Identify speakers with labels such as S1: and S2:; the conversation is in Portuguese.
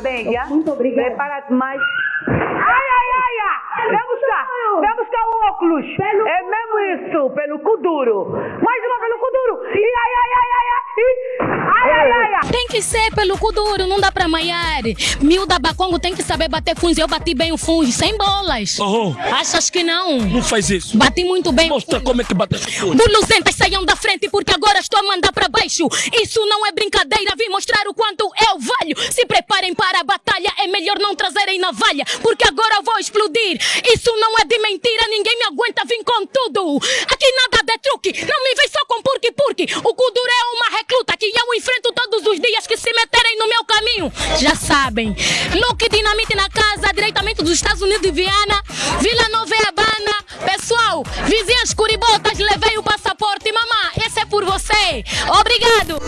S1: filha.
S2: Muito obrigada.
S1: Prepara-te mais. Ai, ai, ai, ai! Vem buscar! Vem buscar o óculos!
S2: Pelo
S1: é mesmo isso, pelo cu duro! Mais uma pelo cu duro! Ai, ai, ai, ai, ai! Ai, ai, ai!
S3: Tem que ser pelo cu duro, não dá pra maiar. Miúda Bacongo tem que saber bater funge. Eu bati bem o funge, sem bolas.
S4: Oh,
S3: Achas que não?
S4: não faz isso.
S3: Bati muito bem.
S4: Mostra como é que bate coisa.
S3: Buluzentas saiam da frente porque agora estou a mandar para baixo. Isso não é brincadeira, vim mostrar o quanto eu valho. Se preparem a batalha, é melhor não trazerem navalha, porque agora eu vou explodir. Isso não é de mentira, ninguém me aguenta, vim com tudo. Aqui nada de truque, não me vem só com purque purque. O Kuduro é uma recluta que eu enfrento todos os dias que se meterem no meu caminho. Já sabem. Luke Dinamite na casa, diretamente dos Estados Unidos de Viana, Vila Nova e Habana. Pessoal, vizinhas curibotas, levei o passaporte. Mamá, esse é por você. Obrigado.